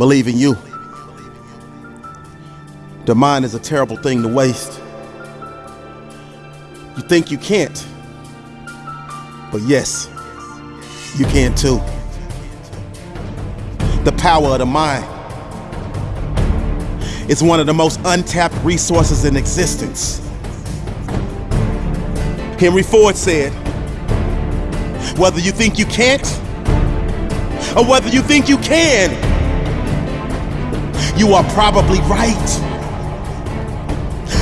believe in you. The mind is a terrible thing to waste. You think you can't, but yes, you can too. The power of the mind is one of the most untapped resources in existence. Henry Ford said, whether you think you can't or whether you think you can, you are probably right.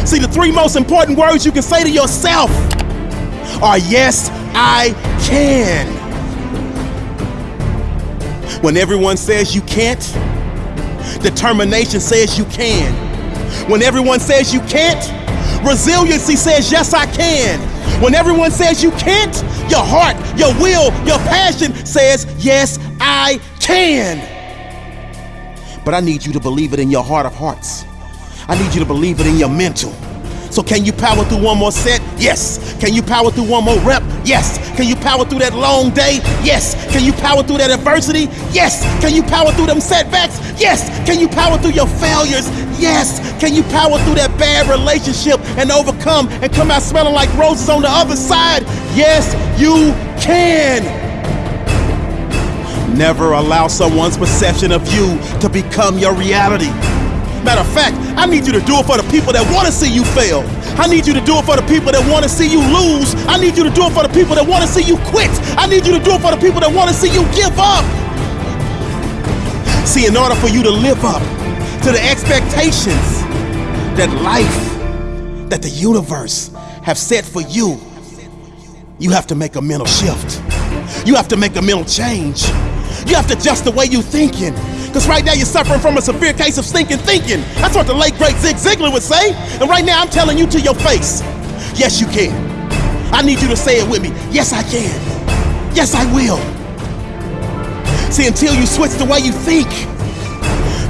See, the three most important words you can say to yourself are yes, I can. When everyone says you can't, determination says you can. When everyone says you can't, resiliency says yes, I can. When everyone says you can't, your heart, your will, your passion says yes, I can. But I need you to believe it in your heart of hearts. I need you to believe it in your mental. So can you power through one more set? Yes. Can you power through one more rep? Yes. Can you power through that long day? Yes. Can you power through that adversity? Yes. Can you power through them setbacks? Yes. Can you power through your failures? Yes. Can you power through that bad relationship and overcome and come out smelling like roses on the other side? Yes, you can. Never allow someone's perception of you to become your reality. Matter of fact, I need you to do it for the people that want to see you fail. I need you to do it for the people that want to see you lose. I need you to do it for the people that want to see you quit. I need you to do it for the people that want to see you give up. See, in order for you to live up to the expectations that life, that the universe have set for you, you have to make a mental shift. You have to make a mental change. You have to adjust the way you're thinking. Because right now you're suffering from a severe case of stinking thinking. That's what the late great Zig Ziglar would say. And right now I'm telling you to your face, yes you can. I need you to say it with me. Yes I can. Yes I will. See, until you switch the way you think,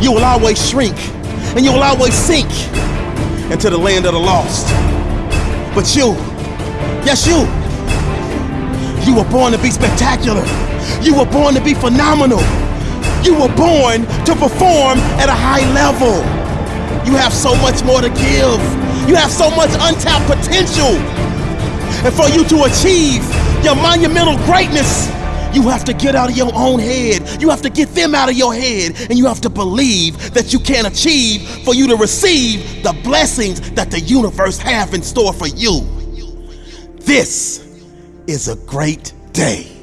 you will always shrink and you will always sink into the land of the lost. But you, yes you, you were born to be spectacular. You were born to be phenomenal. You were born to perform at a high level. You have so much more to give. You have so much untapped potential. And for you to achieve your monumental greatness, you have to get out of your own head. You have to get them out of your head. And you have to believe that you can achieve for you to receive the blessings that the universe have in store for you. This is a great day.